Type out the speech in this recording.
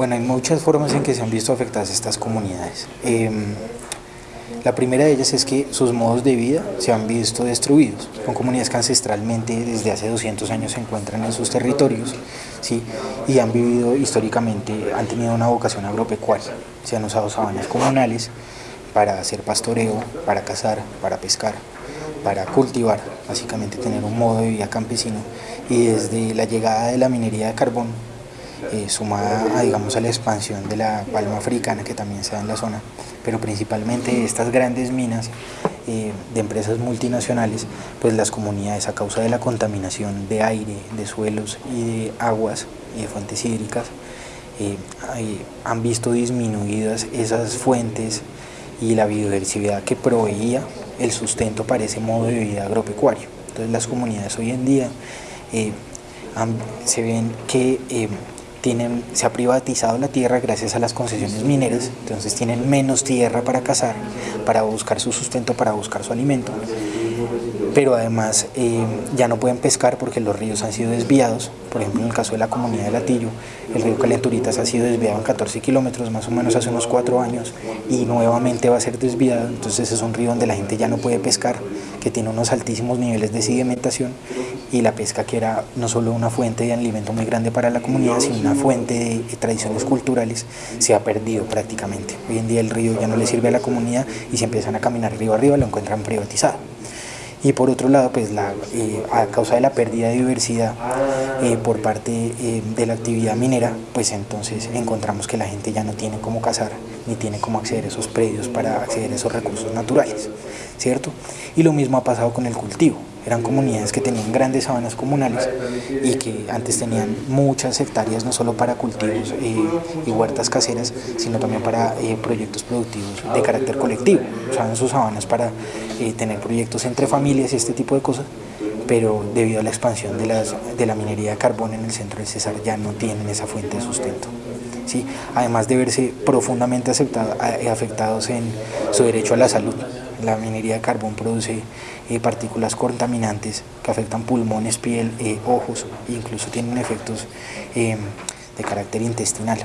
Bueno, hay muchas formas en que se han visto afectadas estas comunidades. Em, la primera de ellas es que sus modos de vida se han visto destruidos. Son comunidades que ancestralmente desde hace 200 años se encuentran en sus territorios ¿sí? y han vivido históricamente, han tenido una vocación agropecuaria. Se han usado sabanas comunales para hacer pastoreo, para cazar, para pescar, para cultivar, básicamente tener un modo de vida campesino. Y desde la llegada de la minería de carbón eh, sumada a, digamos, a la expansión de la palma africana que también se da en la zona, pero principalmente estas grandes minas eh, de empresas multinacionales, pues las comunidades a causa de la contaminación de aire, de suelos y de aguas y de fuentes hídricas, eh, han visto disminuidas esas fuentes y la biodiversidad que proveía el sustento para ese modo de vida agropecuario. Entonces las comunidades hoy en día se ven que tienen, se ha privatizado la tierra gracias a las concesiones mineras, entonces tienen menos tierra para cazar, para buscar su sustento, para buscar su alimento pero además eh, ya no pueden pescar porque los ríos han sido desviados. Por ejemplo, en el caso de la comunidad de Latillo, el río Calenturitas ha sido desviado en 14 kilómetros, más o menos hace unos 4 años, y nuevamente va a ser desviado. Entonces es un río donde la gente ya no puede pescar, que tiene unos altísimos niveles de sedimentación, y la pesca que era no solo una fuente de alimento muy grande para la comunidad, sino una fuente de tradiciones culturales, se ha perdido prácticamente. Hoy en día el río ya no le sirve a la comunidad y si empiezan a caminar río arriba lo encuentran privatizado. Y por otro lado pues la, eh, a causa de la pérdida de diversidad eh, por parte eh, de la actividad minera pues entonces encontramos que la gente ya no tiene cómo cazar ni tiene cómo acceder a esos predios para acceder a esos recursos naturales cierto y lo mismo ha pasado con el cultivo eran comunidades que tenían grandes sabanas comunales y que antes tenían muchas hectáreas no solo para cultivos y huertas caseras, sino también para proyectos productivos de carácter colectivo. Usaban sus sabanas para tener proyectos entre familias y este tipo de cosas, pero debido a la expansión de, las, de la minería de carbón en el centro del César ya no tienen esa fuente de sustento. ¿sí? Además de verse profundamente eh, afectados en su derecho a la salud. La minería de carbón produce eh, partículas contaminantes que afectan pulmones, piel, eh, ojos e incluso tienen efectos de carácter intestinal.